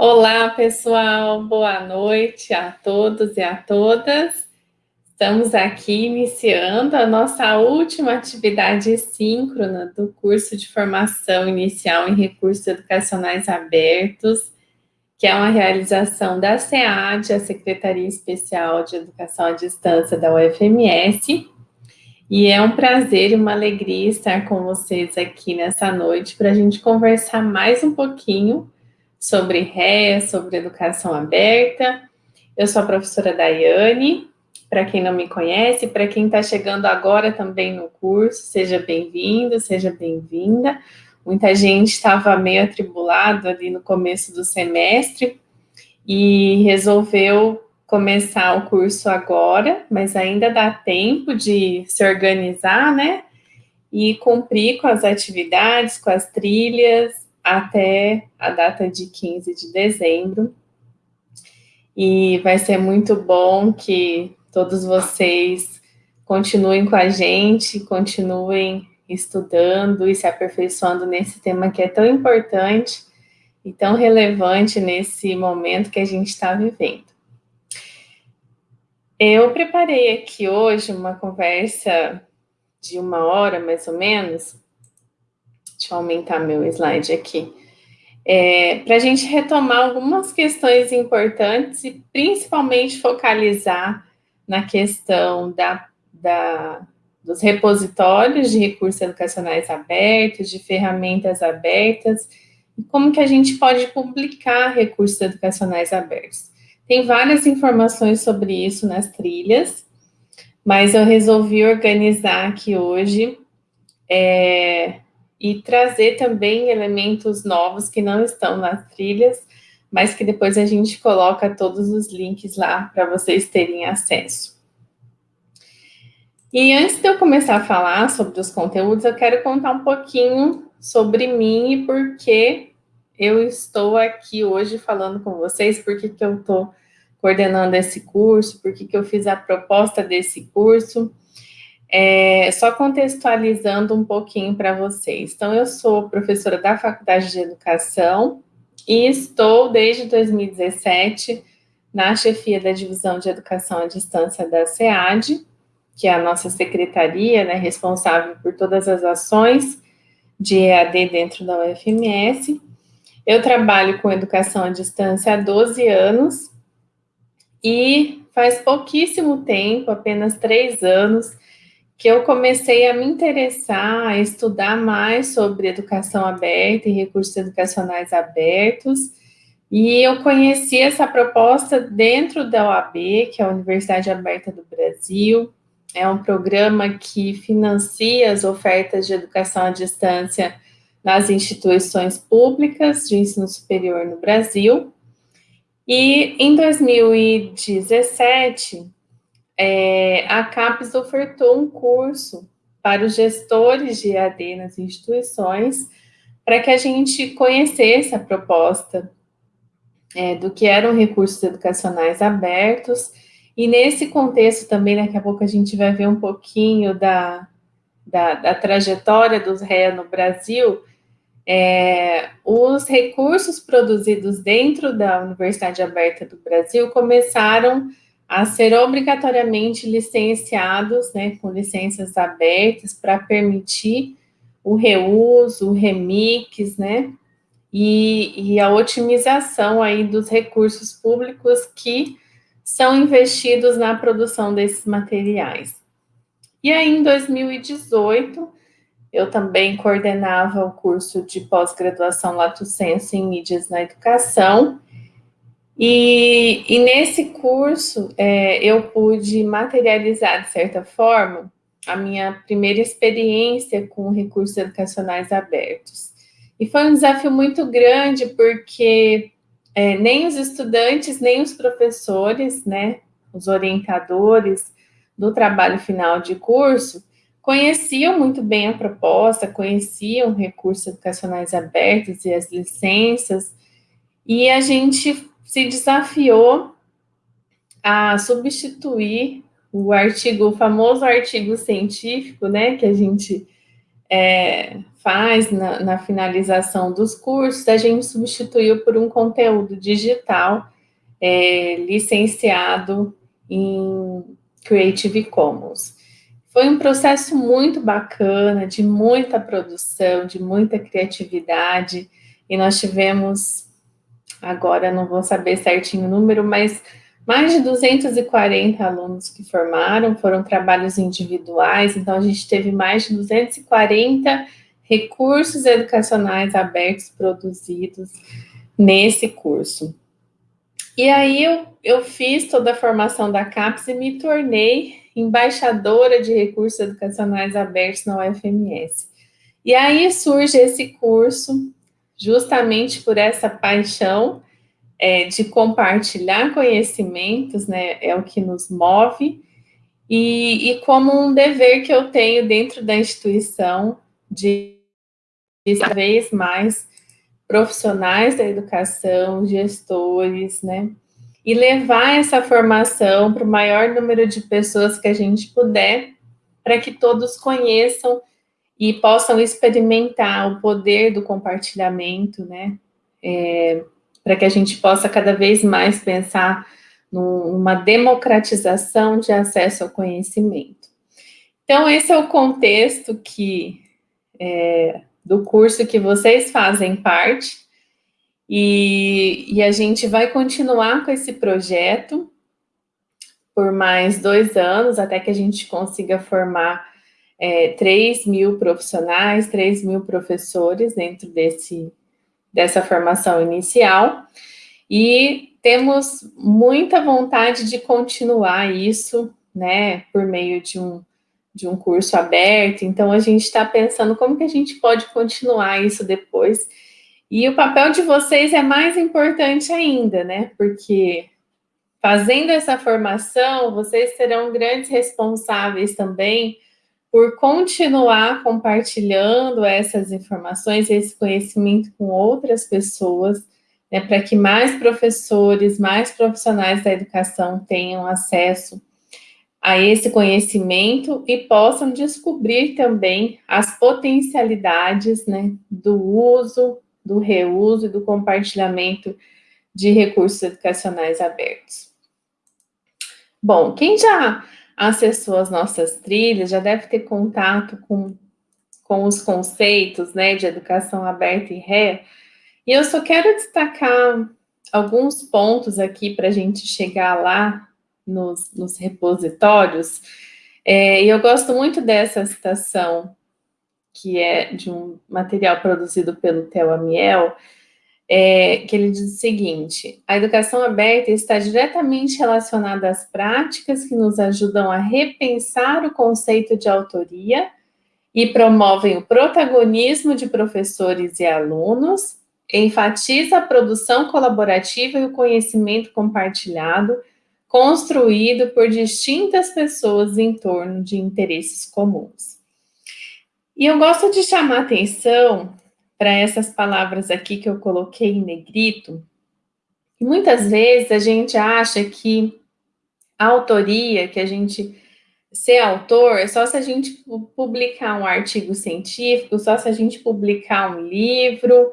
Olá, pessoal, boa noite a todos e a todas. Estamos aqui iniciando a nossa última atividade síncrona do curso de formação inicial em recursos educacionais abertos, que é uma realização da SEAD, a Secretaria Especial de Educação à Distância da UFMS, e é um prazer e uma alegria estar com vocês aqui nessa noite para a gente conversar mais um pouquinho sobre REA, sobre educação aberta. Eu sou a professora Daiane, para quem não me conhece, para quem está chegando agora também no curso, seja bem-vindo, seja bem-vinda. Muita gente estava meio atribulado ali no começo do semestre e resolveu começar o curso agora, mas ainda dá tempo de se organizar, né? E cumprir com as atividades, com as trilhas, até a data de 15 de dezembro. E vai ser muito bom que todos vocês continuem com a gente, continuem estudando e se aperfeiçoando nesse tema que é tão importante e tão relevante nesse momento que a gente está vivendo. Eu preparei aqui hoje uma conversa de uma hora, mais ou menos, Deixa eu aumentar meu slide aqui. É, para a gente retomar algumas questões importantes e principalmente focalizar na questão da, da, dos repositórios de recursos educacionais abertos, de ferramentas abertas, e como que a gente pode publicar recursos educacionais abertos. Tem várias informações sobre isso nas trilhas, mas eu resolvi organizar aqui hoje é, e trazer também elementos novos que não estão nas trilhas, mas que depois a gente coloca todos os links lá para vocês terem acesso. E antes de eu começar a falar sobre os conteúdos, eu quero contar um pouquinho sobre mim e por que eu estou aqui hoje falando com vocês, por que, que eu estou coordenando esse curso, por que, que eu fiz a proposta desse curso. É, só contextualizando um pouquinho para vocês. Então, eu sou professora da Faculdade de Educação e estou desde 2017 na chefia da Divisão de Educação à Distância da SEAD, que é a nossa secretaria, né, responsável por todas as ações de EAD dentro da UFMS. Eu trabalho com educação à distância há 12 anos e faz pouquíssimo tempo, apenas três anos, que eu comecei a me interessar, a estudar mais sobre educação aberta e recursos educacionais abertos, e eu conheci essa proposta dentro da OAB, que é a Universidade Aberta do Brasil, é um programa que financia as ofertas de educação à distância nas instituições públicas de ensino superior no Brasil. E em 2017, é, a CAPES ofertou um curso para os gestores de EAD nas instituições, para que a gente conhecesse a proposta é, do que eram recursos educacionais abertos, e nesse contexto também, daqui a pouco a gente vai ver um pouquinho da, da, da trajetória dos REA no Brasil, é, os recursos produzidos dentro da Universidade Aberta do Brasil começaram a ser obrigatoriamente licenciados, né, com licenças abertas para permitir o reuso, o remix, né, e, e, a otimização aí dos recursos públicos que são investidos na produção desses materiais. E aí, em 2018, eu também coordenava o curso de pós-graduação Lato Senso em Mídias na Educação, e, e nesse curso, é, eu pude materializar, de certa forma, a minha primeira experiência com recursos educacionais abertos. E foi um desafio muito grande, porque é, nem os estudantes, nem os professores, né, os orientadores do trabalho final de curso, conheciam muito bem a proposta, conheciam recursos educacionais abertos e as licenças, e a gente se desafiou a substituir o artigo, o famoso artigo científico, né, que a gente é, faz na, na, finalização dos cursos, a gente substituiu por um conteúdo digital é, licenciado em Creative Commons. Foi um processo muito bacana, de muita produção, de muita criatividade, e nós tivemos, agora não vou saber certinho o número, mas mais de 240 alunos que formaram, foram trabalhos individuais, então a gente teve mais de 240 recursos educacionais abertos produzidos nesse curso. E aí eu, eu fiz toda a formação da CAPES e me tornei embaixadora de recursos educacionais abertos na UFMS. E aí surge esse curso, justamente por essa paixão é, de compartilhar conhecimentos, né, é o que nos move, e, e como um dever que eu tenho dentro da instituição de cada vez mais profissionais da educação, gestores, né, e levar essa formação para o maior número de pessoas que a gente puder, para que todos conheçam e possam experimentar o poder do compartilhamento, né, é, para que a gente possa cada vez mais pensar numa democratização de acesso ao conhecimento. Então, esse é o contexto que, é, do curso que vocês fazem parte, e, e a gente vai continuar com esse projeto por mais dois anos, até que a gente consiga formar é, 3 mil profissionais, 3 mil professores dentro desse, dessa formação inicial, e temos muita vontade de continuar isso, né, por meio de um, de um curso aberto, então a gente está pensando como que a gente pode continuar isso depois, e o papel de vocês é mais importante ainda, né, porque fazendo essa formação, vocês serão grandes responsáveis também por continuar compartilhando essas informações, esse conhecimento com outras pessoas, né, para que mais professores, mais profissionais da educação tenham acesso a esse conhecimento e possam descobrir também as potencialidades né, do uso, do reuso e do compartilhamento de recursos educacionais abertos. Bom, quem já acessou as nossas trilhas, já deve ter contato com, com os conceitos né, de educação aberta e ré, e eu só quero destacar alguns pontos aqui para a gente chegar lá nos, nos repositórios, é, e eu gosto muito dessa citação, que é de um material produzido pelo Theo Amiel, é, que ele diz o seguinte, a educação aberta está diretamente relacionada às práticas que nos ajudam a repensar o conceito de autoria e promovem o protagonismo de professores e alunos, enfatiza a produção colaborativa e o conhecimento compartilhado, construído por distintas pessoas em torno de interesses comuns. E eu gosto de chamar atenção para essas palavras aqui que eu coloquei em negrito, muitas vezes a gente acha que a autoria, que a gente ser autor, é só se a gente publicar um artigo científico, só se a gente publicar um livro,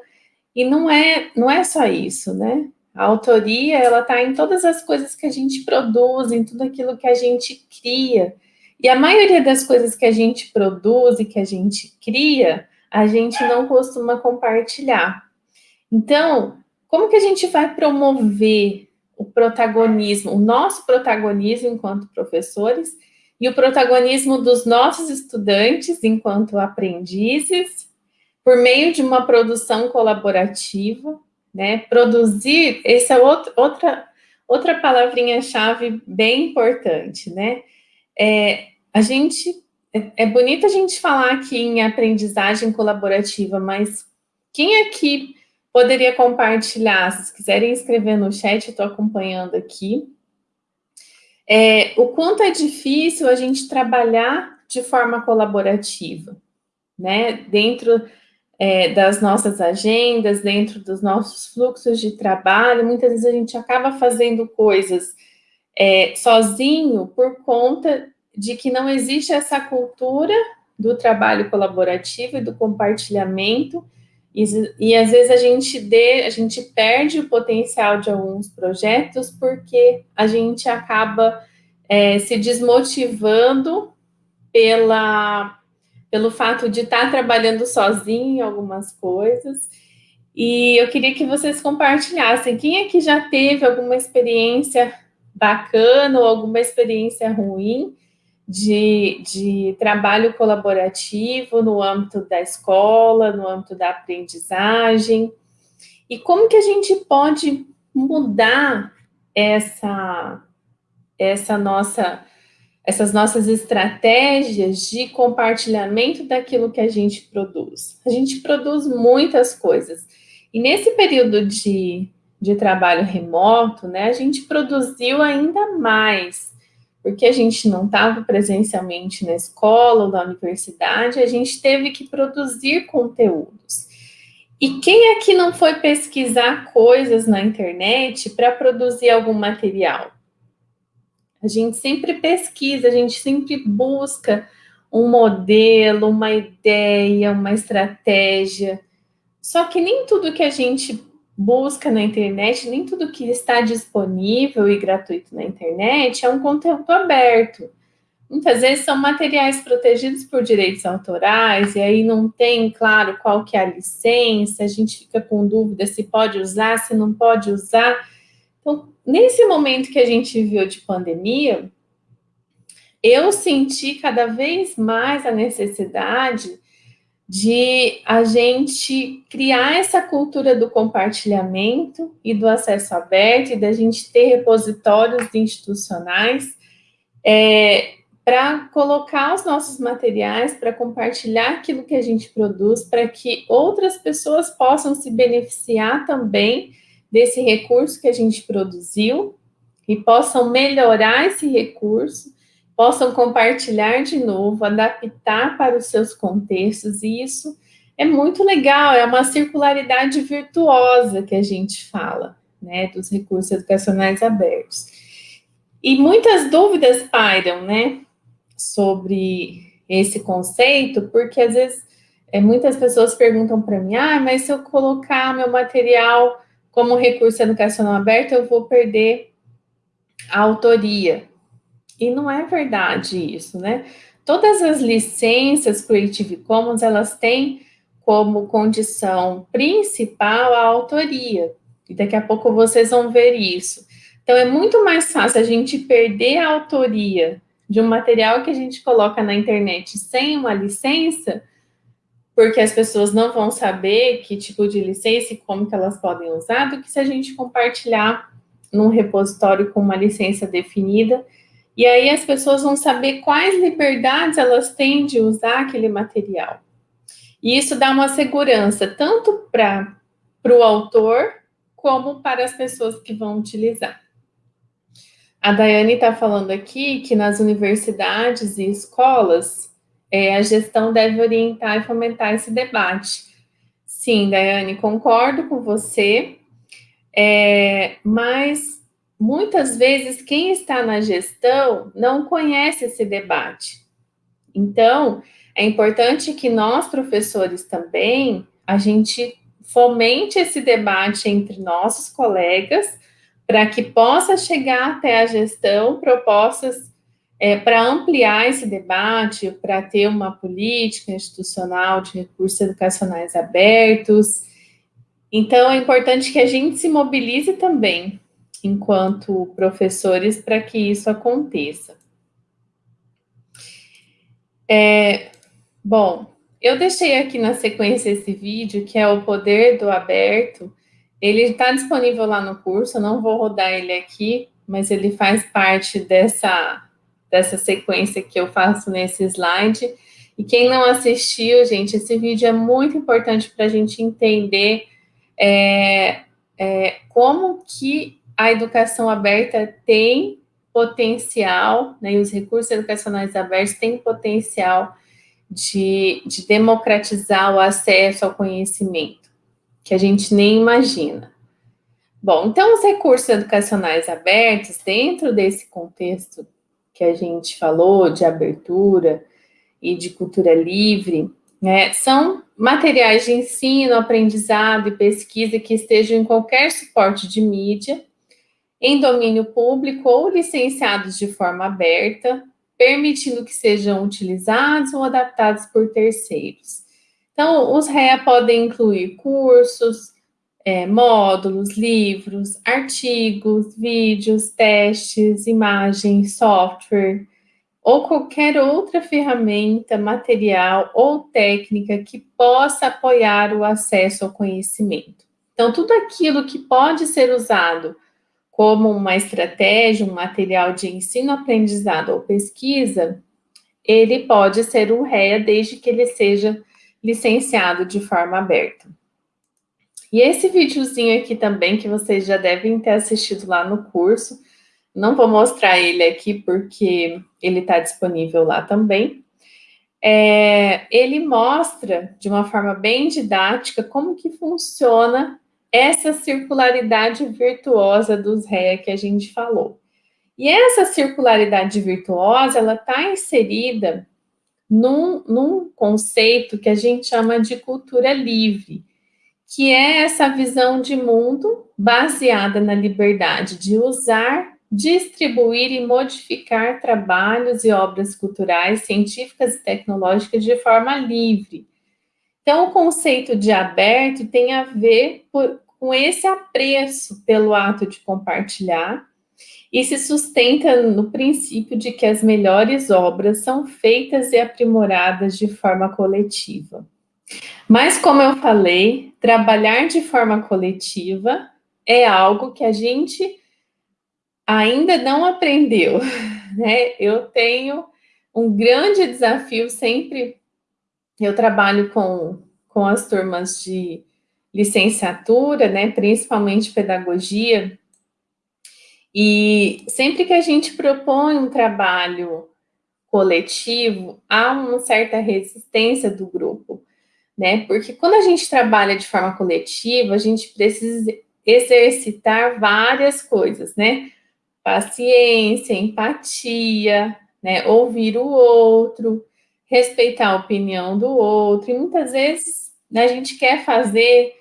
e não é, não é só isso, né? A autoria, ela está em todas as coisas que a gente produz, em tudo aquilo que a gente cria. E a maioria das coisas que a gente produz e que a gente cria, a gente não costuma compartilhar. Então, como que a gente vai promover o protagonismo, o nosso protagonismo enquanto professores e o protagonismo dos nossos estudantes enquanto aprendizes, por meio de uma produção colaborativa, né? Produzir, essa é outro, outra, outra palavrinha-chave bem importante, né? É, a gente é, é bonito a gente falar aqui em aprendizagem colaborativa, mas quem aqui poderia compartilhar? Se quiserem escrever no chat, estou acompanhando aqui. É, o quanto é difícil a gente trabalhar de forma colaborativa, né? Dentro é, das nossas agendas, dentro dos nossos fluxos de trabalho, muitas vezes a gente acaba fazendo coisas é, sozinho por conta de que não existe essa cultura do trabalho colaborativo e do compartilhamento, e, e às vezes a gente, dê, a gente perde o potencial de alguns projetos porque a gente acaba é, se desmotivando pela, pelo fato de estar trabalhando sozinho em algumas coisas. E eu queria que vocês compartilhassem. Quem é que já teve alguma experiência bacana ou alguma experiência ruim de, de trabalho colaborativo no âmbito da escola, no âmbito da aprendizagem? E como que a gente pode mudar essa, essa nossa essas nossas estratégias de compartilhamento daquilo que a gente produz. A gente produz muitas coisas. E nesse período de, de trabalho remoto, né, a gente produziu ainda mais, porque a gente não estava presencialmente na escola ou na universidade, a gente teve que produzir conteúdos. E quem aqui não foi pesquisar coisas na internet para produzir algum material? A gente sempre pesquisa, a gente sempre busca um modelo, uma ideia, uma estratégia. Só que nem tudo que a gente busca na internet, nem tudo que está disponível e gratuito na internet é um conteúdo aberto. Muitas vezes são materiais protegidos por direitos autorais, e aí não tem, claro, qual que é a licença, a gente fica com dúvida se pode usar, se não pode usar. Então, nesse momento que a gente viveu de pandemia, eu senti cada vez mais a necessidade de a gente criar essa cultura do compartilhamento e do acesso aberto, e da gente ter repositórios institucionais é, para colocar os nossos materiais, para compartilhar aquilo que a gente produz, para que outras pessoas possam se beneficiar também desse recurso que a gente produziu e possam melhorar esse recurso, possam compartilhar de novo, adaptar para os seus contextos, e isso é muito legal, é uma circularidade virtuosa que a gente fala, né, dos recursos educacionais abertos. E muitas dúvidas pairam, né, sobre esse conceito, porque às vezes é, muitas pessoas perguntam para mim, ah, mas se eu colocar meu material como recurso educacional aberto, eu vou perder a autoria. E não é verdade isso, né? Todas as licenças Creative Commons, elas têm como condição principal a autoria. E daqui a pouco vocês vão ver isso. Então, é muito mais fácil a gente perder a autoria de um material que a gente coloca na internet sem uma licença porque as pessoas não vão saber que tipo de licença e como que elas podem usar, do que se a gente compartilhar num repositório com uma licença definida, e aí as pessoas vão saber quais liberdades elas têm de usar aquele material. E isso dá uma segurança tanto para o autor, como para as pessoas que vão utilizar. A Daiane está falando aqui que nas universidades e escolas, é, a gestão deve orientar e fomentar esse debate. Sim, Daiane, concordo com você, é, mas muitas vezes quem está na gestão não conhece esse debate. Então, é importante que nós, professores, também, a gente fomente esse debate entre nossos colegas, para que possa chegar até a gestão propostas é, para ampliar esse debate, para ter uma política institucional de recursos educacionais abertos. Então, é importante que a gente se mobilize também, enquanto professores, para que isso aconteça. É, bom, eu deixei aqui na sequência esse vídeo, que é o poder do aberto. Ele está disponível lá no curso, eu não vou rodar ele aqui, mas ele faz parte dessa dessa sequência que eu faço nesse slide. E quem não assistiu, gente, esse vídeo é muito importante para a gente entender é, é, como que a educação aberta tem potencial, né, e os recursos educacionais abertos têm potencial de, de democratizar o acesso ao conhecimento, que a gente nem imagina. Bom, então os recursos educacionais abertos, dentro desse contexto que a gente falou de abertura e de cultura livre, né, são materiais de ensino, aprendizado e pesquisa que estejam em qualquer suporte de mídia, em domínio público ou licenciados de forma aberta, permitindo que sejam utilizados ou adaptados por terceiros. Então, os REA podem incluir cursos, é, módulos, livros, artigos, vídeos, testes, imagens, software, ou qualquer outra ferramenta, material ou técnica que possa apoiar o acesso ao conhecimento. Então, tudo aquilo que pode ser usado como uma estratégia, um material de ensino, aprendizado ou pesquisa, ele pode ser um REA desde que ele seja licenciado de forma aberta. E esse videozinho aqui também, que vocês já devem ter assistido lá no curso, não vou mostrar ele aqui porque ele está disponível lá também. É, ele mostra, de uma forma bem didática, como que funciona essa circularidade virtuosa dos REA que a gente falou. E essa circularidade virtuosa, ela está inserida num, num conceito que a gente chama de cultura livre, que é essa visão de mundo baseada na liberdade de usar distribuir e modificar trabalhos e obras culturais, científicas e tecnológicas de forma livre. Então, o conceito de aberto tem a ver por, com esse apreço pelo ato de compartilhar e se sustenta no princípio de que as melhores obras são feitas e aprimoradas de forma coletiva. Mas, como eu falei, trabalhar de forma coletiva é algo que a gente ainda não aprendeu, né? Eu tenho um grande desafio sempre, eu trabalho com, com as turmas de licenciatura, né, principalmente pedagogia, e sempre que a gente propõe um trabalho coletivo, há uma certa resistência do grupo, né, porque quando a gente trabalha de forma coletiva, a gente precisa exercitar várias coisas, né, paciência, empatia, né? Ouvir o outro, respeitar a opinião do outro. E muitas vezes a gente quer fazer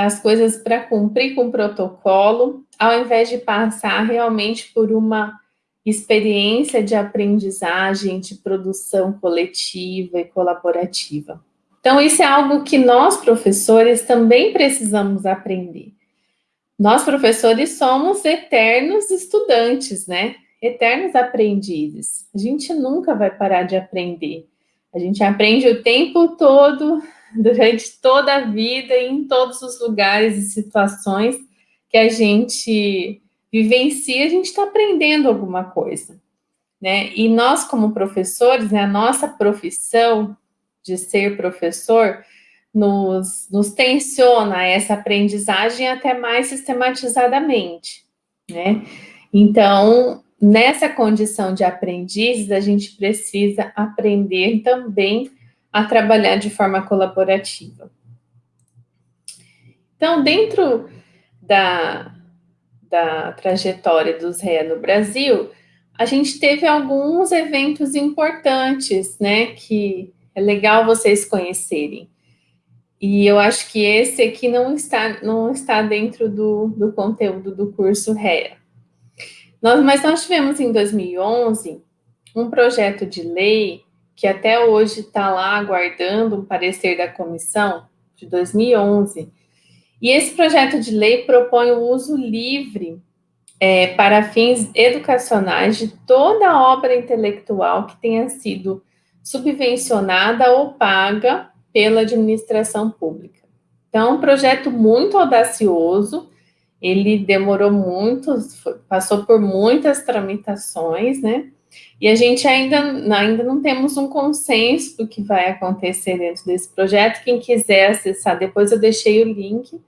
as coisas para cumprir com o protocolo, ao invés de passar realmente por uma experiência de aprendizagem, de produção coletiva e colaborativa. Então, isso é algo que nós, professores, também precisamos aprender. Nós, professores, somos eternos estudantes, né? Eternos aprendizes. A gente nunca vai parar de aprender. A gente aprende o tempo todo, durante toda a vida, em todos os lugares e situações que a gente vivencia, a gente está aprendendo alguma coisa. Né? E nós, como professores, né, a nossa profissão de ser professor nos, nos tensiona essa aprendizagem até mais sistematizadamente, né? Então, nessa condição de aprendizes, a gente precisa aprender também a trabalhar de forma colaborativa. Então, dentro da, da trajetória dos REA no Brasil, a gente teve alguns eventos importantes, né, que é legal vocês conhecerem. E eu acho que esse aqui não está, não está dentro do, do conteúdo do curso REA. Nós, mas nós tivemos em 2011 um projeto de lei que até hoje está lá aguardando um parecer da comissão de 2011. E esse projeto de lei propõe o uso livre é, para fins educacionais de toda obra intelectual que tenha sido subvencionada ou paga pela administração pública. Então, é um projeto muito audacioso, ele demorou muito, passou por muitas tramitações, né? E a gente ainda, ainda não temos um consenso do que vai acontecer dentro desse projeto. Quem quiser acessar, depois eu deixei o link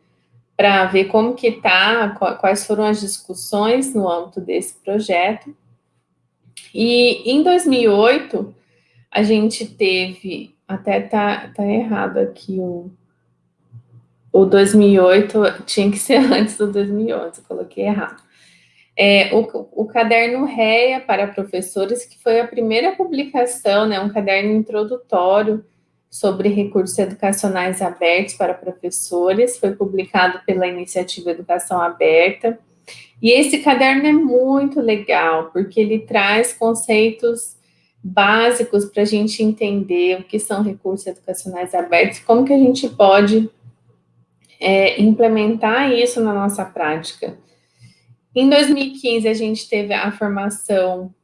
para ver como que está, quais foram as discussões no âmbito desse projeto. E em 2008, a gente teve até tá, tá errado aqui o, o 2008, tinha que ser antes do 2011, coloquei errado. É, o, o caderno REA para professores, que foi a primeira publicação, né, um caderno introdutório sobre recursos educacionais abertos para professores, foi publicado pela iniciativa Educação Aberta. E esse caderno é muito legal, porque ele traz conceitos básicos para a gente entender o que são recursos educacionais abertos, como que a gente pode é, implementar isso na nossa prática. Em 2015, a gente teve a formação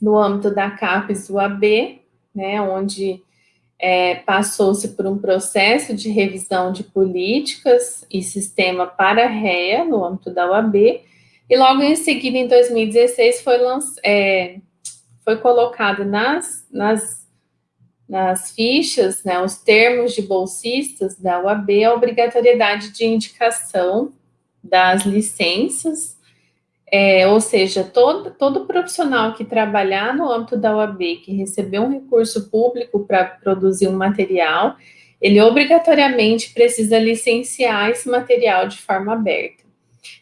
no âmbito da CAPES UAB, né, onde é, passou-se por um processo de revisão de políticas e sistema para REA, no âmbito da UAB, e logo em seguida, em 2016, foi, é, foi colocado nas, nas, nas fichas, né, os termos de bolsistas da UAB, a obrigatoriedade de indicação das licenças é, ou seja, todo, todo profissional que trabalhar no âmbito da UAB, que recebeu um recurso público para produzir um material, ele obrigatoriamente precisa licenciar esse material de forma aberta.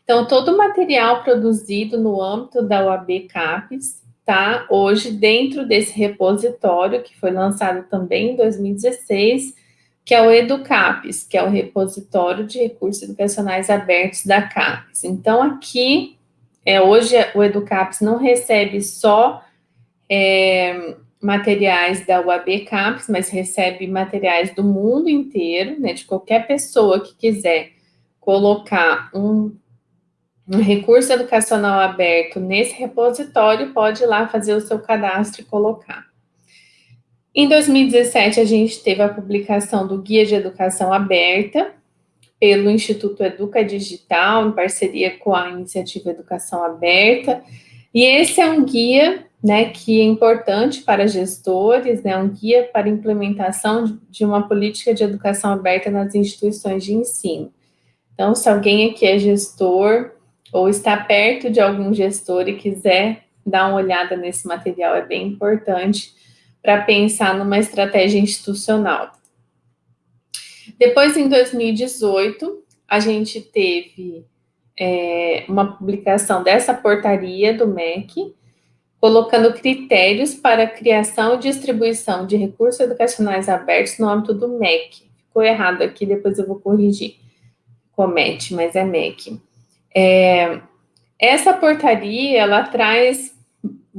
Então, todo material produzido no âmbito da UAB CAPES está hoje dentro desse repositório, que foi lançado também em 2016, que é o EduCAPES, que é o repositório de recursos educacionais abertos da CAPES. Então, aqui é, hoje o Educaps não recebe só é, materiais da UAB Campus, mas recebe materiais do mundo inteiro, né, de qualquer pessoa que quiser colocar um, um recurso educacional aberto nesse repositório, pode ir lá fazer o seu cadastro e colocar. Em 2017, a gente teve a publicação do Guia de Educação Aberta, pelo Instituto Educa Digital, em parceria com a Iniciativa Educação Aberta. E esse é um guia né, que é importante para gestores, né, um guia para implementação de uma política de educação aberta nas instituições de ensino. Então, se alguém aqui é gestor ou está perto de algum gestor e quiser dar uma olhada nesse material, é bem importante para pensar numa estratégia institucional. Depois, em 2018, a gente teve é, uma publicação dessa portaria do MEC, colocando critérios para criação e distribuição de recursos educacionais abertos no âmbito do MEC. Ficou errado aqui, depois eu vou corrigir. Comete, mas é MEC. É, essa portaria, ela traz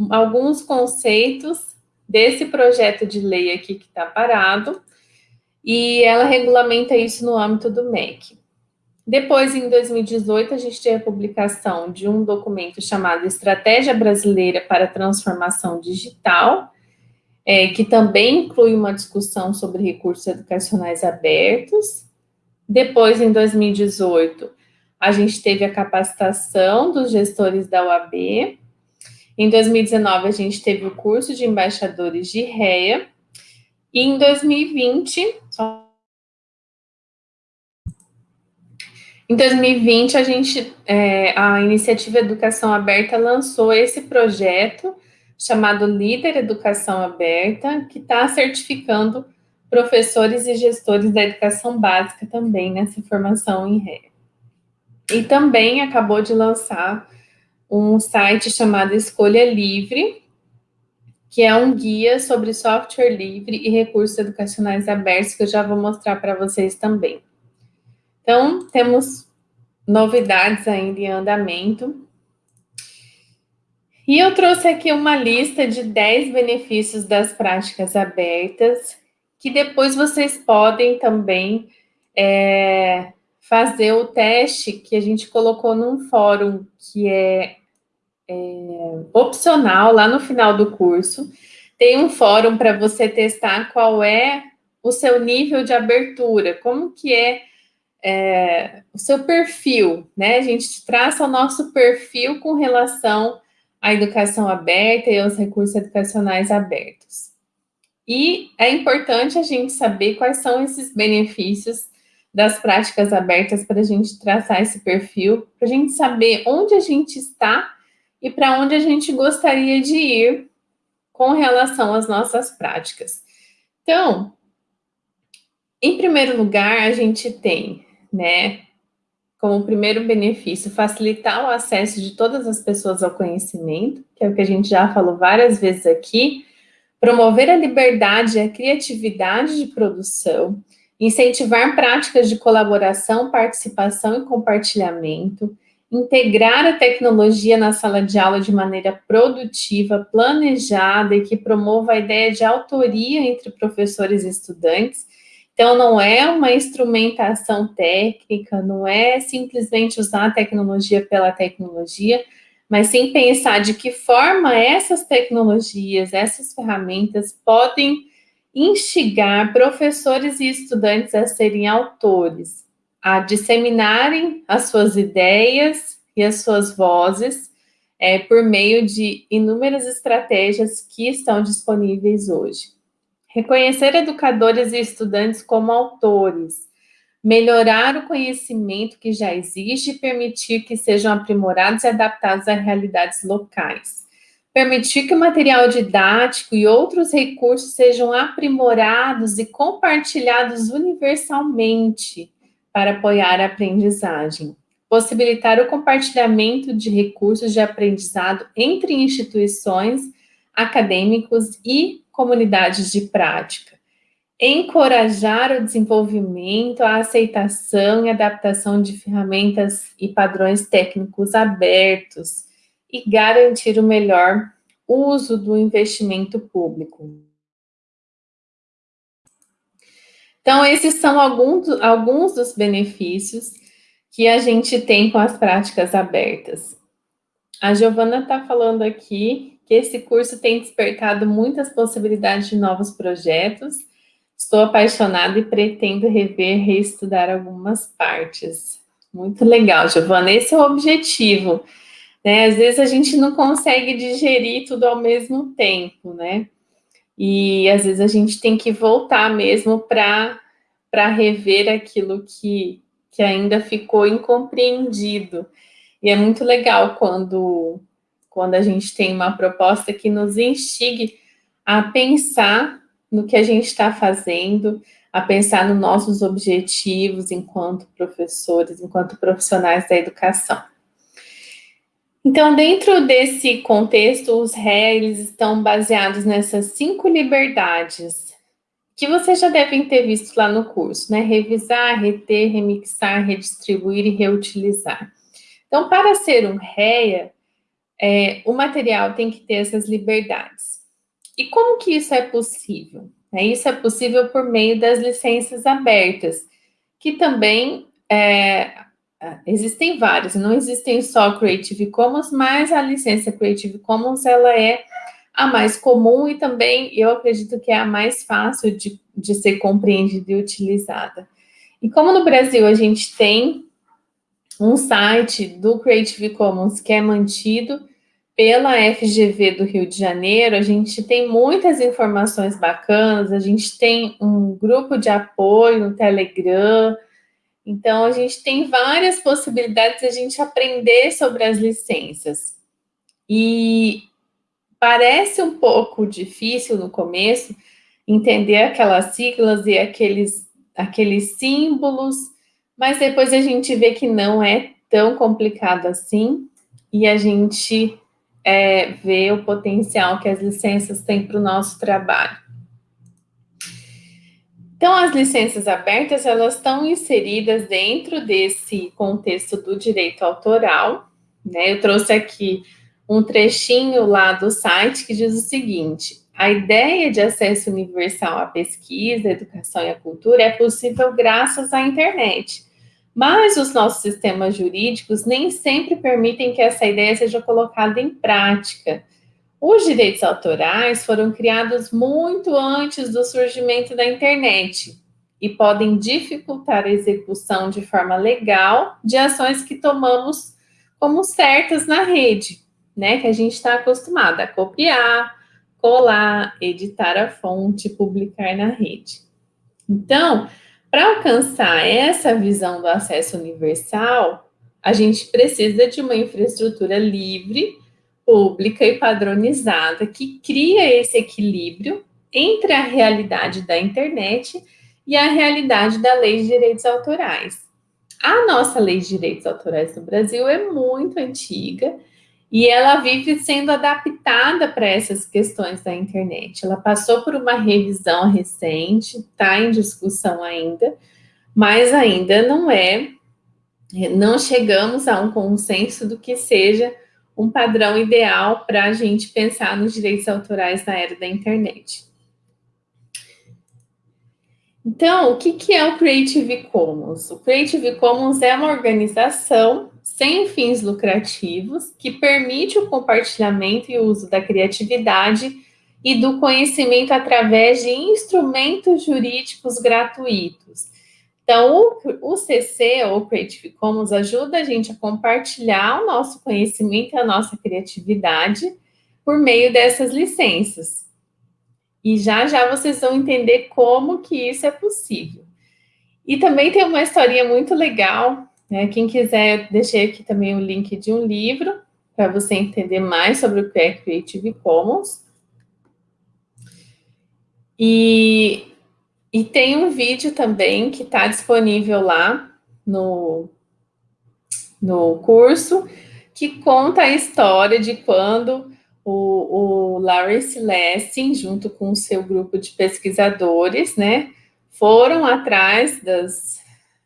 alguns conceitos desse projeto de lei aqui que está parado, e ela regulamenta isso no âmbito do MEC. Depois, em 2018, a gente teve a publicação de um documento chamado Estratégia Brasileira para a Transformação Digital, é, que também inclui uma discussão sobre recursos educacionais abertos. Depois, em 2018, a gente teve a capacitação dos gestores da UAB. Em 2019, a gente teve o curso de embaixadores de REA, e em 2020, em 2020, a gente, é, a iniciativa Educação Aberta lançou esse projeto chamado Líder Educação Aberta, que está certificando professores e gestores da educação básica também nessa formação em ré. E também acabou de lançar um site chamado Escolha Livre, que é um guia sobre software livre e recursos educacionais abertos, que eu já vou mostrar para vocês também. Então, temos novidades ainda em andamento. E eu trouxe aqui uma lista de 10 benefícios das práticas abertas, que depois vocês podem também é, fazer o teste que a gente colocou num fórum, que é é, opcional lá no final do curso. Tem um fórum para você testar qual é o seu nível de abertura, como que é, é, o seu perfil, né? A gente traça o nosso perfil com relação à educação aberta e aos recursos educacionais abertos. E é importante a gente saber quais são esses benefícios das práticas abertas para a gente traçar esse perfil, para a gente saber onde a gente está e para onde a gente gostaria de ir com relação às nossas práticas. Então, em primeiro lugar, a gente tem, né, como primeiro benefício, facilitar o acesso de todas as pessoas ao conhecimento, que é o que a gente já falou várias vezes aqui, promover a liberdade e a criatividade de produção, incentivar práticas de colaboração, participação e compartilhamento, integrar a tecnologia na sala de aula de maneira produtiva, planejada e que promova a ideia de autoria entre professores e estudantes. Então, não é uma instrumentação técnica, não é simplesmente usar a tecnologia pela tecnologia, mas sim pensar de que forma essas tecnologias, essas ferramentas podem instigar professores e estudantes a serem autores, a disseminarem as suas ideias e as suas vozes é, por meio de inúmeras estratégias que estão disponíveis hoje. Reconhecer educadores e estudantes como autores, melhorar o conhecimento que já existe e permitir que sejam aprimorados e adaptados a realidades locais. Permitir que o material didático e outros recursos sejam aprimorados e compartilhados universalmente, para apoiar a aprendizagem, possibilitar o compartilhamento de recursos de aprendizado entre instituições, acadêmicos e comunidades de prática, encorajar o desenvolvimento, a aceitação e adaptação de ferramentas e padrões técnicos abertos e garantir o melhor uso do investimento público. Então, esses são alguns, alguns dos benefícios que a gente tem com as práticas abertas. A Giovana está falando aqui que esse curso tem despertado muitas possibilidades de novos projetos. Estou apaixonada e pretendo rever, reestudar algumas partes. Muito legal, Giovana. Esse é o objetivo. Né? Às vezes a gente não consegue digerir tudo ao mesmo tempo, né? E às vezes a gente tem que voltar mesmo para rever aquilo que, que ainda ficou incompreendido. E é muito legal quando, quando a gente tem uma proposta que nos instigue a pensar no que a gente está fazendo, a pensar nos nossos objetivos enquanto professores, enquanto profissionais da educação. Então, dentro desse contexto, os réis estão baseados nessas cinco liberdades que vocês já devem ter visto lá no curso, né? Revisar, reter, remixar, redistribuir e reutilizar. Então, para ser um REA, é, o material tem que ter essas liberdades. E como que isso é possível? É, isso é possível por meio das licenças abertas, que também é, existem várias, não existem só Creative Commons, mas a licença Creative Commons, ela é a mais comum e também, eu acredito que é a mais fácil de, de ser compreendida e utilizada. E como no Brasil a gente tem um site do Creative Commons que é mantido pela FGV do Rio de Janeiro, a gente tem muitas informações bacanas, a gente tem um grupo de apoio no Telegram, então, a gente tem várias possibilidades de a gente aprender sobre as licenças. E parece um pouco difícil no começo entender aquelas siglas e aqueles, aqueles símbolos, mas depois a gente vê que não é tão complicado assim e a gente é, vê o potencial que as licenças têm para o nosso trabalho. Então, as licenças abertas, elas estão inseridas dentro desse contexto do direito autoral, né? Eu trouxe aqui um trechinho lá do site que diz o seguinte, a ideia de acesso universal à pesquisa, educação e à cultura é possível graças à internet, mas os nossos sistemas jurídicos nem sempre permitem que essa ideia seja colocada em prática, os direitos autorais foram criados muito antes do surgimento da internet e podem dificultar a execução de forma legal de ações que tomamos como certas na rede, né? Que a gente está acostumado a copiar, colar, editar a fonte, publicar na rede. Então, para alcançar essa visão do acesso universal, a gente precisa de uma infraestrutura livre pública e padronizada que cria esse equilíbrio entre a realidade da internet e a realidade da lei de direitos autorais. A nossa lei de direitos autorais no Brasil é muito antiga e ela vive sendo adaptada para essas questões da internet. Ela passou por uma revisão recente, está em discussão ainda, mas ainda não é, não chegamos a um consenso do que seja um padrão ideal para a gente pensar nos direitos autorais na era da internet. Então, o que, que é o Creative Commons? O Creative Commons é uma organização sem fins lucrativos que permite o compartilhamento e uso da criatividade e do conhecimento através de instrumentos jurídicos gratuitos. Então, o, o CC, ou Creative Commons, ajuda a gente a compartilhar o nosso conhecimento e a nossa criatividade por meio dessas licenças. E já já vocês vão entender como que isso é possível. E também tem uma historinha muito legal, né? Quem quiser, deixei aqui também o link de um livro para você entender mais sobre o que é Creative Commons. E, e tem um vídeo também que está disponível lá no, no curso, que conta a história de quando o, o Larry Silestin, junto com o seu grupo de pesquisadores, né, foram atrás das,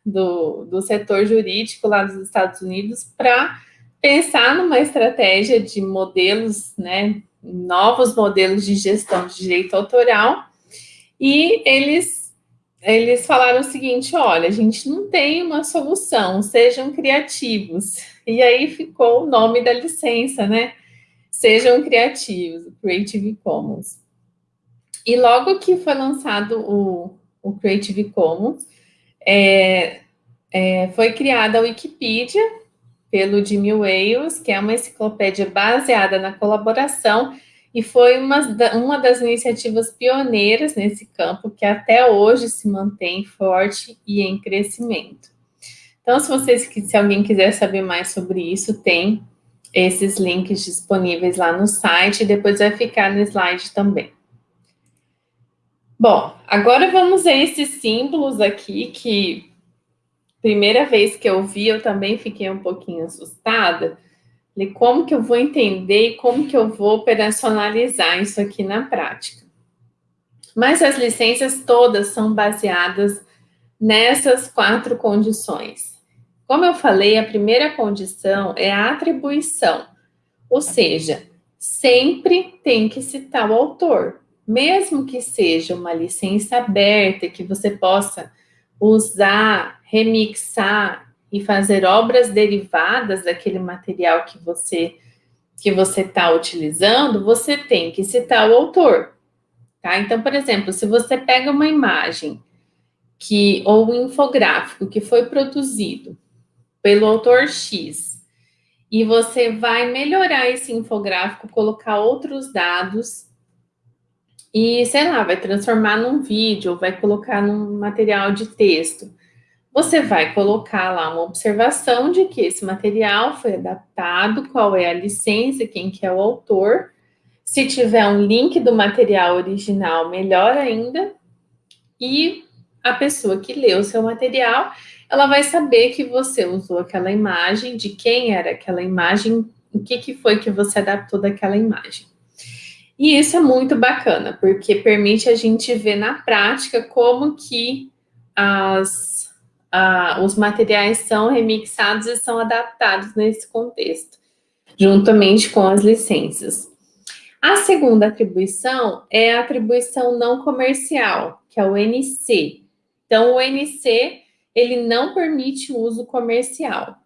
do, do setor jurídico lá dos Estados Unidos para pensar numa estratégia de modelos, né, novos modelos de gestão de direito autoral, e eles eles falaram o seguinte, olha, a gente não tem uma solução, sejam criativos. E aí ficou o nome da licença, né? Sejam criativos, Creative Commons. E logo que foi lançado o, o Creative Commons, é, é, foi criada a Wikipedia pelo Jimmy Wales, que é uma enciclopédia baseada na colaboração e foi uma, uma das iniciativas pioneiras nesse campo que até hoje se mantém forte e em crescimento. Então, se vocês, se alguém quiser saber mais sobre isso, tem esses links disponíveis lá no site e depois vai ficar no slide também. Bom, agora vamos a esses símbolos aqui que primeira vez que eu vi eu também fiquei um pouquinho assustada. Como que eu vou entender e como que eu vou operacionalizar isso aqui na prática? Mas as licenças todas são baseadas nessas quatro condições. Como eu falei, a primeira condição é a atribuição, ou seja, sempre tem que citar o autor, mesmo que seja uma licença aberta, que você possa usar, remixar e fazer obras derivadas daquele material que você que você está utilizando, você tem que citar o autor, tá? Então, por exemplo, se você pega uma imagem que ou um infográfico que foi produzido pelo autor X, e você vai melhorar esse infográfico, colocar outros dados e, sei lá, vai transformar num vídeo, vai colocar num material de texto. Você vai colocar lá uma observação de que esse material foi adaptado, qual é a licença, quem que é o autor. Se tiver um link do material original, melhor ainda. E a pessoa que leu o seu material ela vai saber que você usou aquela imagem, de quem era aquela imagem, o que, que foi que você adaptou daquela imagem. E isso é muito bacana, porque permite a gente ver na prática como que as, os materiais são remixados e são adaptados nesse contexto, juntamente com as licenças. A segunda atribuição é a atribuição não comercial, que é o NC. Então, o NC ele não permite o uso comercial.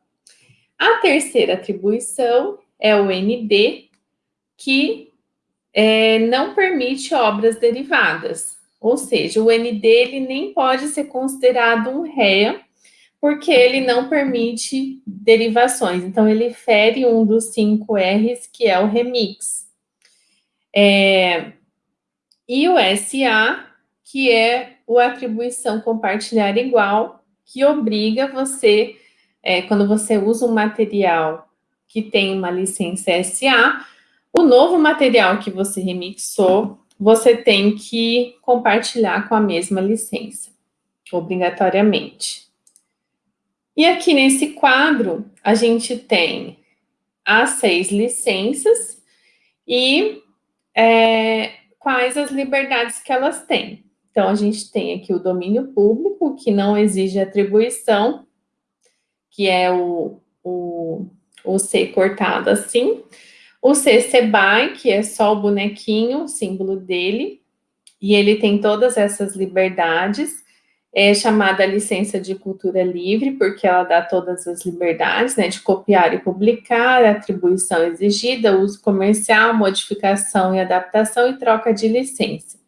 A terceira atribuição é o ND, que é, não permite obras derivadas. Ou seja, o ND ele nem pode ser considerado um REA, porque ele não permite derivações. Então, ele fere um dos cinco R's, que é o remix. É, e o SA, que é o atribuição compartilhar igual, que obriga você, é, quando você usa um material que tem uma licença SA, o novo material que você remixou, você tem que compartilhar com a mesma licença, obrigatoriamente. E aqui nesse quadro, a gente tem as seis licenças e é, quais as liberdades que elas têm. Então, a gente tem aqui o domínio público, que não exige atribuição, que é o, o, o C cortado assim. O C by, que é só o bonequinho, o símbolo dele, e ele tem todas essas liberdades é chamada licença de cultura livre, porque ela dá todas as liberdades, né, de copiar e publicar, atribuição exigida, uso comercial, modificação e adaptação e troca de licença.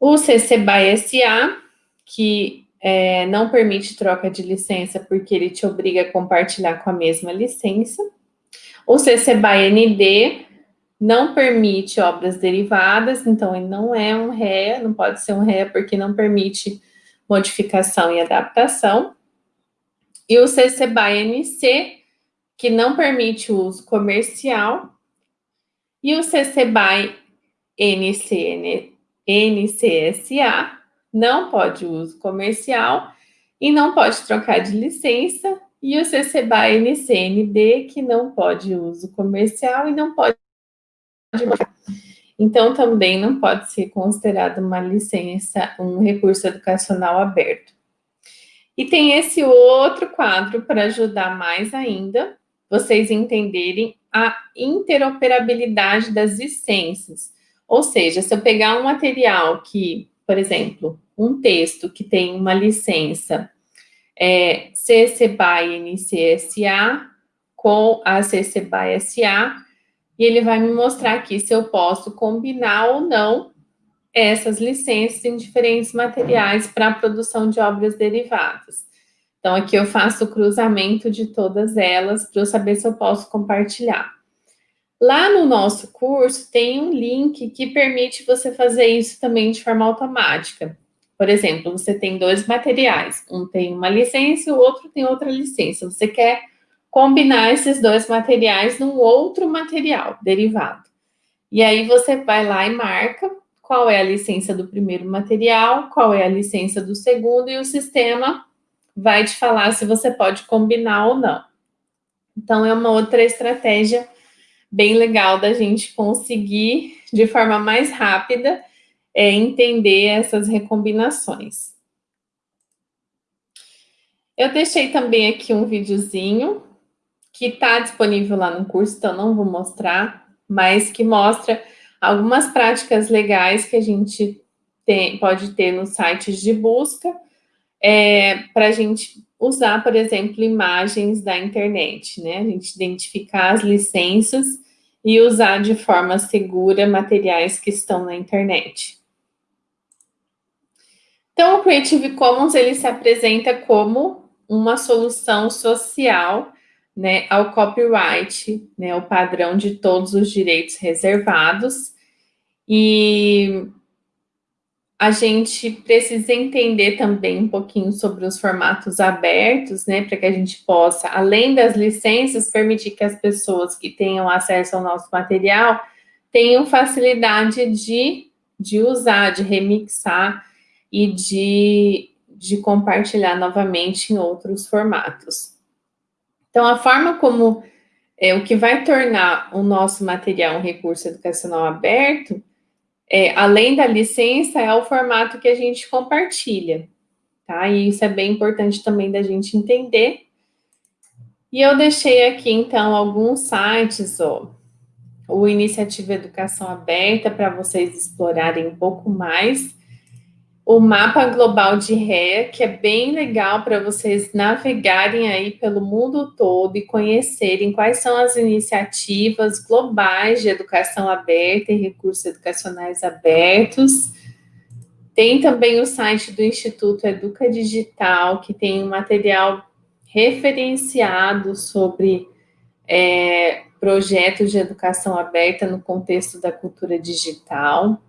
O CC BY SA, que é, não permite troca de licença porque ele te obriga a compartilhar com a mesma licença. O CC BY ND não permite obras derivadas, então ele não é um REA, não pode ser um REA porque não permite modificação e adaptação, e o CC BY NC, que não permite o uso comercial, e o CC BY NC, NCSA, não pode uso comercial e não pode trocar de licença, e o CC BY NCND, que não pode uso comercial e não pode então, também não pode ser considerado uma licença, um recurso educacional aberto. E tem esse outro quadro para ajudar mais ainda vocês entenderem a interoperabilidade das licenças. Ou seja, se eu pegar um material que, por exemplo, um texto que tem uma licença é, CC BY NCSA com a CC BY SA, e ele vai me mostrar aqui se eu posso combinar ou não essas licenças em diferentes materiais para a produção de obras derivadas. Então, aqui eu faço o cruzamento de todas elas para eu saber se eu posso compartilhar. Lá no nosso curso tem um link que permite você fazer isso também de forma automática. Por exemplo, você tem dois materiais, um tem uma licença e o outro tem outra licença. Você quer combinar esses dois materiais num outro material derivado. E aí você vai lá e marca qual é a licença do primeiro material, qual é a licença do segundo, e o sistema vai te falar se você pode combinar ou não. Então, é uma outra estratégia bem legal da gente conseguir, de forma mais rápida, é, entender essas recombinações. Eu deixei também aqui um videozinho que está disponível lá no curso, então não vou mostrar, mas que mostra algumas práticas legais que a gente tem, pode ter nos sites de busca, é, para a gente usar, por exemplo, imagens da internet, né? A gente identificar as licenças e usar de forma segura materiais que estão na internet. Então, o Creative Commons, ele se apresenta como uma solução social né, ao copyright, né, o padrão de todos os direitos reservados, e a gente precisa entender também um pouquinho sobre os formatos abertos, né, para que a gente possa, além das licenças, permitir que as pessoas que tenham acesso ao nosso material tenham facilidade de, de usar, de remixar e de, de compartilhar novamente em outros formatos. Então, a forma como é, o que vai tornar o nosso material um recurso educacional aberto, é, além da licença, é o formato que a gente compartilha, tá? E isso é bem importante também da gente entender. E eu deixei aqui, então, alguns sites, ó, o Iniciativa Educação Aberta, para vocês explorarem um pouco mais o mapa global de REA, que é bem legal para vocês navegarem aí pelo mundo todo e conhecerem quais são as iniciativas globais de educação aberta e recursos educacionais abertos. Tem também o site do Instituto Educa Digital, que tem um material referenciado sobre é, projetos de educação aberta no contexto da cultura digital.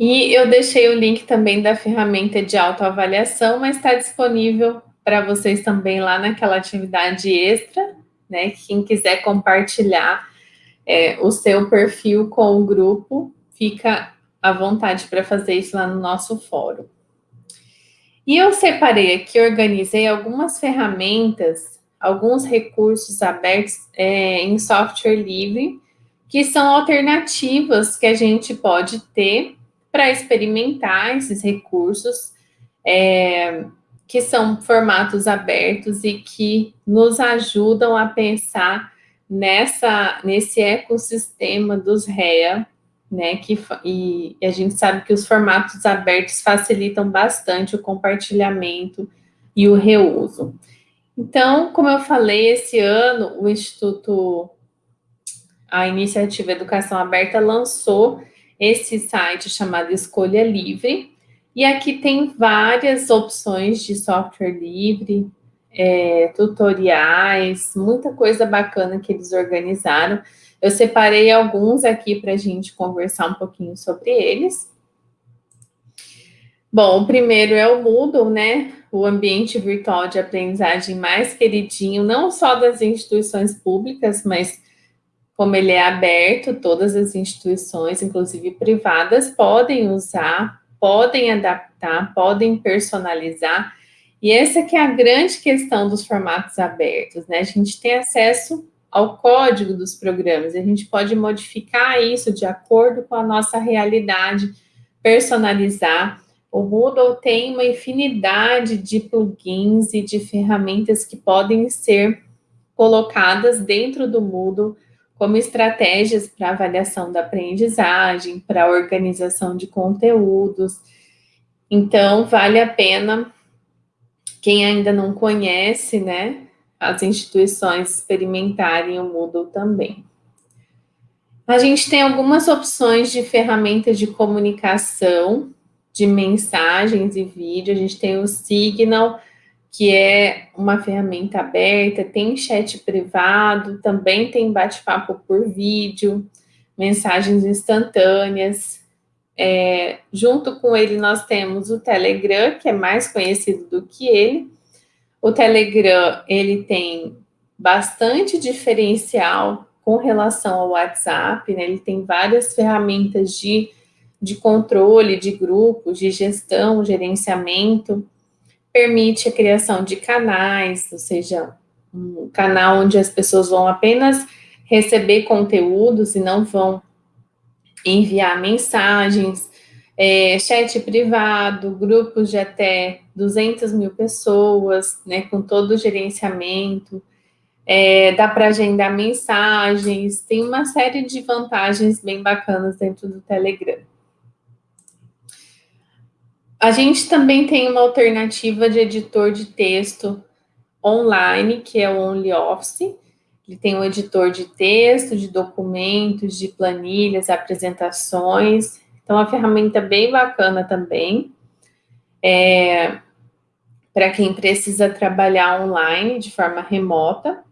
E eu deixei o link também da ferramenta de autoavaliação, mas está disponível para vocês também lá naquela atividade extra, né? Quem quiser compartilhar é, o seu perfil com o grupo, fica à vontade para fazer isso lá no nosso fórum. E eu separei aqui, organizei algumas ferramentas, alguns recursos abertos é, em software livre, que são alternativas que a gente pode ter para experimentar esses recursos, é, que são formatos abertos e que nos ajudam a pensar nessa, nesse ecossistema dos REA, né, que, e, e a gente sabe que os formatos abertos facilitam bastante o compartilhamento e o reuso. Então, como eu falei, esse ano o Instituto, a Iniciativa Educação Aberta lançou esse site chamado Escolha Livre, e aqui tem várias opções de software livre, é, tutoriais, muita coisa bacana que eles organizaram. Eu separei alguns aqui para a gente conversar um pouquinho sobre eles. Bom, o primeiro é o Moodle, né? O ambiente virtual de aprendizagem mais queridinho, não só das instituições públicas, mas como ele é aberto, todas as instituições, inclusive privadas, podem usar, podem adaptar, podem personalizar. E essa que é a grande questão dos formatos abertos, né? A gente tem acesso ao código dos programas. A gente pode modificar isso de acordo com a nossa realidade, personalizar. O Moodle tem uma infinidade de plugins e de ferramentas que podem ser colocadas dentro do Moodle como estratégias para avaliação da aprendizagem, para organização de conteúdos. Então, vale a pena, quem ainda não conhece, né, as instituições experimentarem o Moodle também. A gente tem algumas opções de ferramentas de comunicação, de mensagens e vídeo. A gente tem o Signal, que é uma ferramenta aberta, tem chat privado, também tem bate-papo por vídeo, mensagens instantâneas. É, junto com ele, nós temos o Telegram, que é mais conhecido do que ele, o Telegram, ele tem bastante diferencial com relação ao WhatsApp, né? Ele tem várias ferramentas de, de controle de grupos, de gestão, gerenciamento, permite a criação de canais, ou seja, um canal onde as pessoas vão apenas receber conteúdos e não vão enviar mensagens, é, chat privado, grupos de até 200 mil pessoas, né, com todo o gerenciamento, é, dá para agendar mensagens, tem uma série de vantagens bem bacanas dentro do Telegram. A gente também tem uma alternativa de editor de texto online, que é o OnlyOffice. Ele tem um editor de texto, de documentos, de planilhas, apresentações. Então, é uma ferramenta bem bacana também. É, para quem precisa trabalhar online de forma remota.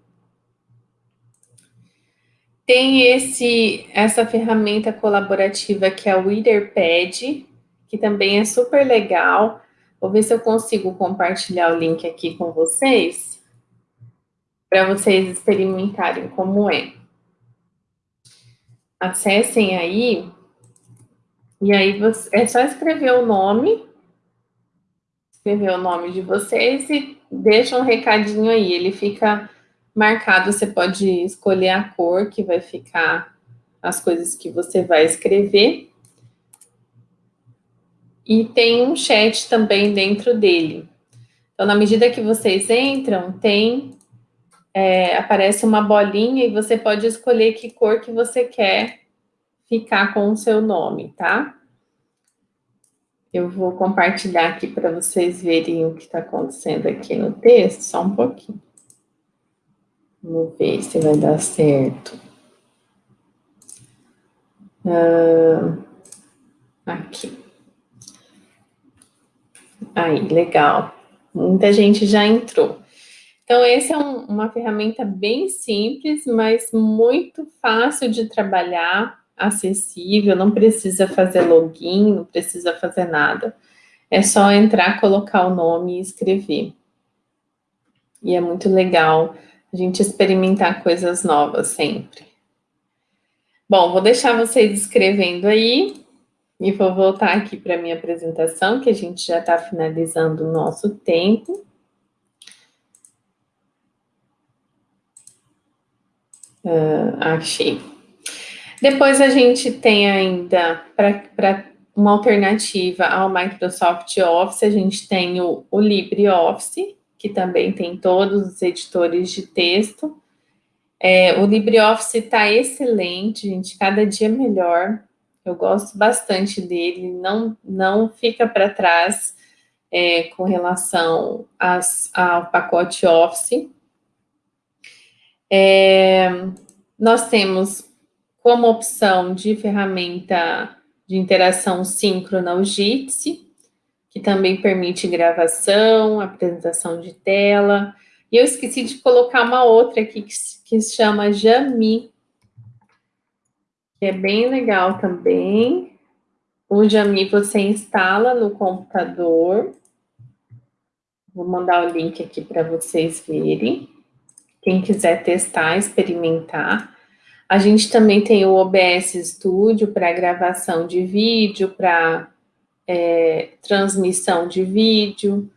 Tem esse, essa ferramenta colaborativa que é o WeatherPad, que também é super legal. Vou ver se eu consigo compartilhar o link aqui com vocês, para vocês experimentarem como é. Acessem aí e aí você, é só escrever o nome, escrever o nome de vocês e deixa um recadinho aí. Ele fica marcado, você pode escolher a cor que vai ficar as coisas que você vai escrever. E tem um chat também dentro dele. Então, na medida que vocês entram, tem é, aparece uma bolinha e você pode escolher que cor que você quer ficar com o seu nome, tá? Eu vou compartilhar aqui para vocês verem o que está acontecendo aqui no texto, só um pouquinho. Vamos ver se vai dar certo. Aqui. Aí, legal. Muita gente já entrou. Então, essa é um, uma ferramenta bem simples, mas muito fácil de trabalhar acessível, não precisa fazer login, não precisa fazer nada. É só entrar, colocar o nome e escrever. E é muito legal a gente experimentar coisas novas sempre. Bom, vou deixar vocês escrevendo aí. E vou voltar aqui para a minha apresentação, que a gente já está finalizando o nosso tempo. Uh, achei. Depois a gente tem ainda, para uma alternativa ao Microsoft Office, a gente tem o, o LibreOffice, que também tem todos os editores de texto. É, o LibreOffice está excelente, gente, cada dia melhor. Eu gosto bastante dele, não, não fica para trás é, com relação às, ao pacote Office. É, nós temos como opção de ferramenta de interação síncrona o Jitsi, que também permite gravação, apresentação de tela. E eu esqueci de colocar uma outra aqui que, que se chama Jami, que é bem legal também. O Jami você instala no computador. Vou mandar o link aqui para vocês verem. Quem quiser testar, experimentar. A gente também tem o OBS Studio para gravação de vídeo, para é, transmissão de vídeo.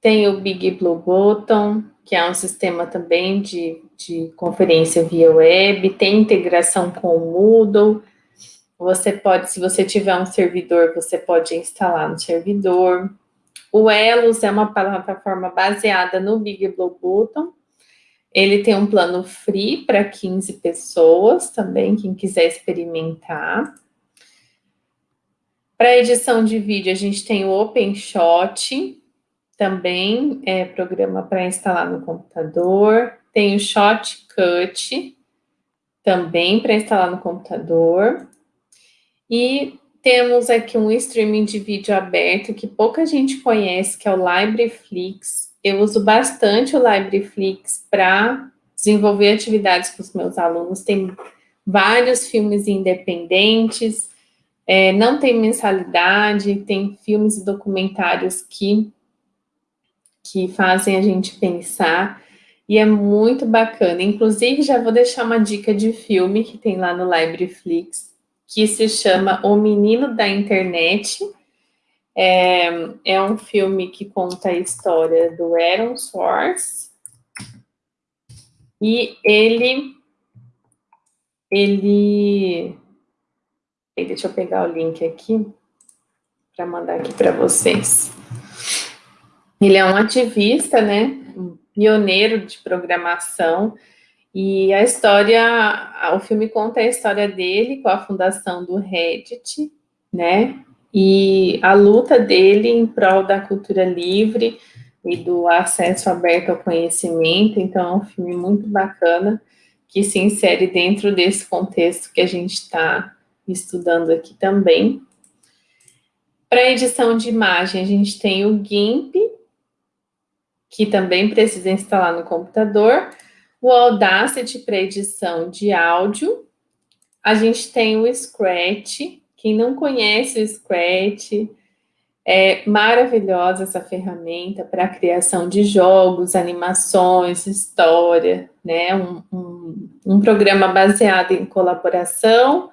Tem o Big Blue Button, que é um sistema também de, de conferência via web. Tem integração com o Moodle. Você pode, se você tiver um servidor, você pode instalar no servidor. O Elos é uma plataforma baseada no Big Blue Button, ele tem um plano free para 15 pessoas também, quem quiser experimentar. Para edição de vídeo, a gente tem o OpenShot, também é programa para instalar no computador. Tem o Shotcut, também para instalar no computador. E temos aqui um streaming de vídeo aberto que pouca gente conhece, que é o LibraryFlix. Eu uso bastante o LibraryFlix para desenvolver atividades com os meus alunos. Tem vários filmes independentes, é, não tem mensalidade, tem filmes e documentários que, que fazem a gente pensar, e é muito bacana. Inclusive, já vou deixar uma dica de filme que tem lá no LibraryFlix, que se chama O Menino da Internet, é, é um filme que conta a história do Aaron Swartz. E ele... Ele... Deixa eu pegar o link aqui para mandar aqui para vocês. Ele é um ativista, né? Pioneiro de programação. E a história, o filme conta a história dele com a fundação do Reddit, né? e a luta dele em prol da cultura livre e do acesso aberto ao conhecimento, então é um filme muito bacana, que se insere dentro desse contexto que a gente está estudando aqui também. Para edição de imagem, a gente tem o GIMP, que também precisa instalar no computador, o Audacity para edição de áudio, a gente tem o Scratch, quem não conhece o Scratch, é maravilhosa essa ferramenta para a criação de jogos, animações, história, né? Um, um, um, programa baseado em colaboração,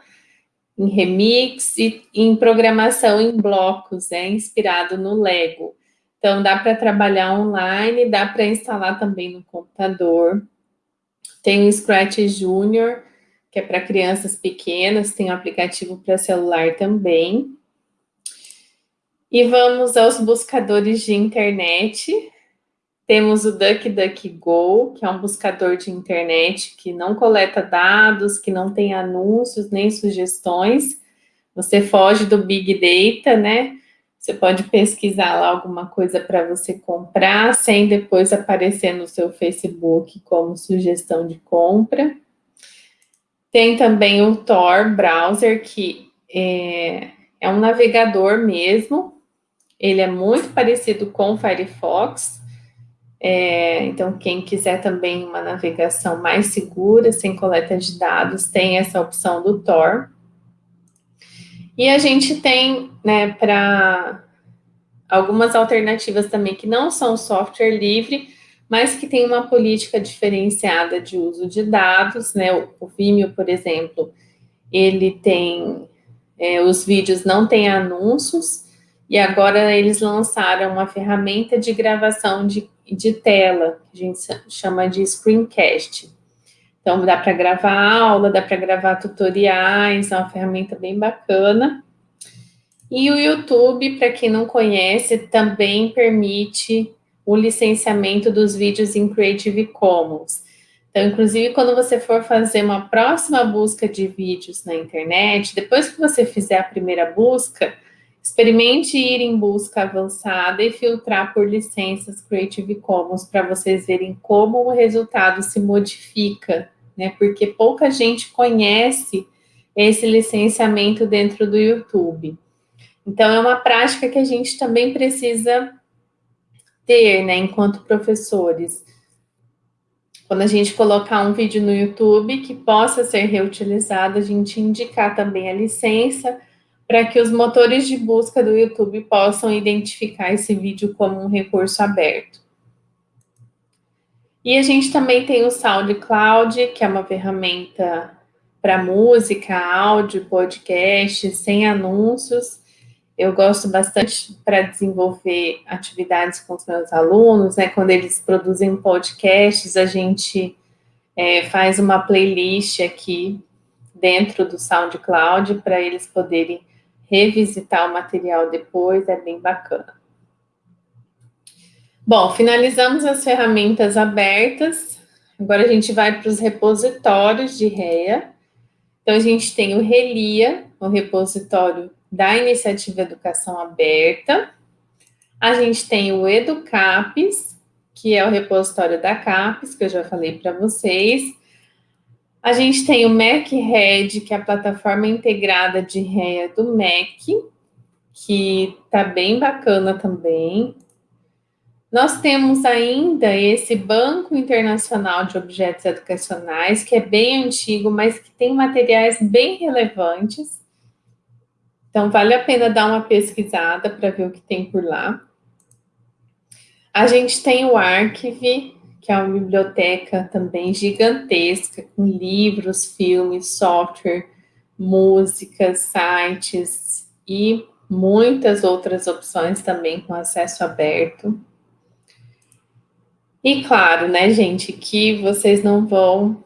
em remix e em programação em blocos, é inspirado no Lego. Então, dá para trabalhar online, dá para instalar também no computador. Tem o Scratch Junior, que é para crianças pequenas, tem um aplicativo para celular também. E vamos aos buscadores de internet. Temos o DuckDuckGo, que é um buscador de internet que não coleta dados, que não tem anúncios nem sugestões. Você foge do Big Data, né? Você pode pesquisar lá alguma coisa para você comprar, sem depois aparecer no seu Facebook como sugestão de compra. Tem também o Tor Browser, que é, é um navegador mesmo. Ele é muito parecido com o Firefox. É, então, quem quiser também uma navegação mais segura, sem coleta de dados, tem essa opção do Tor. E a gente tem, né, para algumas alternativas também que não são software livre, mas que tem uma política diferenciada de uso de dados, né? O, Vimeo, por exemplo, ele tem é, os vídeos não têm anúncios, e agora eles lançaram uma ferramenta de gravação de, de tela, que a gente chama de screencast. Então, dá para gravar aula, dá para gravar tutoriais, é uma ferramenta bem bacana. E o YouTube, para quem não conhece, também permite o licenciamento dos vídeos em Creative Commons. Então, inclusive, quando você for fazer uma próxima busca de vídeos na internet, depois que você fizer a primeira busca, experimente ir em busca avançada e filtrar por licenças Creative Commons para vocês verem como o resultado se modifica, né? Porque pouca gente conhece esse licenciamento dentro do YouTube. Então, é uma prática que a gente também precisa ter, né, enquanto professores quando a gente colocar um vídeo no YouTube que possa ser reutilizado, a gente indicar também a licença para que os motores de busca do YouTube possam identificar esse vídeo como um recurso aberto. E a gente também tem o SoundCloud, que é uma ferramenta para música, áudio, podcast, sem anúncios, eu gosto bastante para desenvolver atividades com os meus alunos, né? Quando eles produzem podcasts, a gente é, faz uma playlist aqui dentro do SoundCloud para eles poderem revisitar o material depois, é bem bacana. Bom, finalizamos as ferramentas abertas. Agora a gente vai para os repositórios de REA. Então, a gente tem o Relia, o repositório da Iniciativa Educação Aberta. A gente tem o Educapes, que é o repositório da CAPES, que eu já falei para vocês. A gente tem o MacRed, que é a plataforma integrada de REA do Mac, que tá bem bacana também. Nós temos ainda esse Banco Internacional de Objetos Educacionais, que é bem antigo, mas que tem materiais bem relevantes. Então, vale a pena dar uma pesquisada para ver o que tem por lá. A gente tem o Archive, que é uma biblioteca também gigantesca, com livros, filmes, software, músicas, sites e muitas outras opções também com acesso aberto. E claro, né, gente, que vocês não vão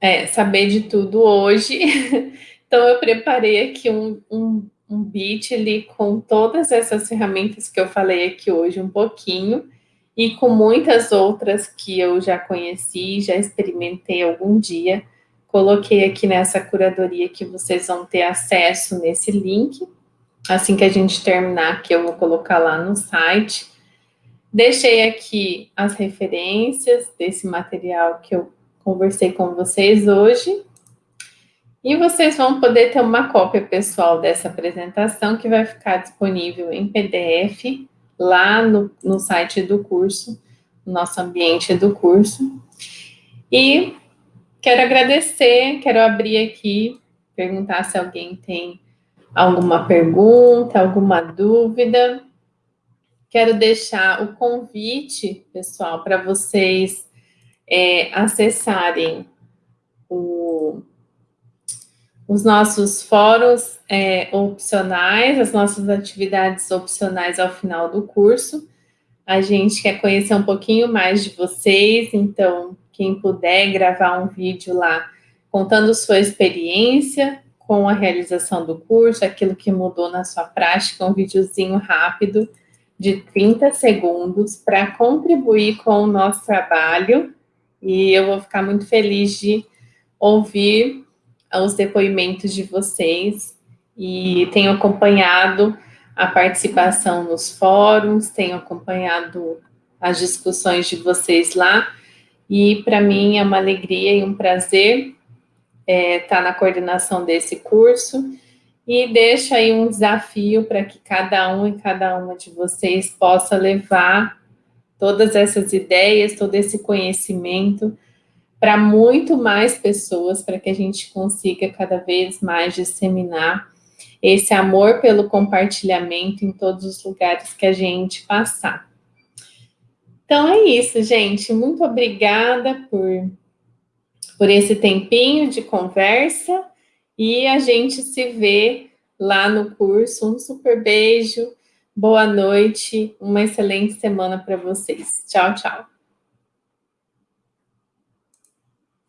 é, saber de tudo hoje. Então, eu preparei aqui um, um um Bitly com todas essas ferramentas que eu falei aqui hoje um pouquinho e com muitas outras que eu já conheci, já experimentei algum dia. Coloquei aqui nessa curadoria que vocês vão ter acesso nesse link. Assim que a gente terminar, que eu vou colocar lá no site. Deixei aqui as referências desse material que eu conversei com vocês hoje. E vocês vão poder ter uma cópia pessoal dessa apresentação que vai ficar disponível em PDF lá no, no site do curso, no nosso ambiente do curso. E quero agradecer, quero abrir aqui, perguntar se alguém tem alguma pergunta, alguma dúvida. Quero deixar o convite, pessoal, para vocês é, acessarem o os nossos fóruns é, opcionais, as nossas atividades opcionais ao final do curso. A gente quer conhecer um pouquinho mais de vocês, então, quem puder gravar um vídeo lá contando sua experiência com a realização do curso, aquilo que mudou na sua prática, um videozinho rápido de 30 segundos para contribuir com o nosso trabalho. E eu vou ficar muito feliz de ouvir os depoimentos de vocês. E tenho acompanhado a participação nos fóruns, tenho acompanhado as discussões de vocês lá, e para mim é uma alegria e um prazer é, estar tá na coordenação desse curso, e deixo aí um desafio para que cada um e cada uma de vocês possa levar todas essas ideias, todo esse conhecimento para muito mais pessoas, para que a gente consiga cada vez mais disseminar esse amor pelo compartilhamento em todos os lugares que a gente passar. Então é isso, gente. Muito obrigada por, por esse tempinho de conversa e a gente se vê lá no curso. Um super beijo, boa noite, uma excelente semana para vocês. Tchau, tchau.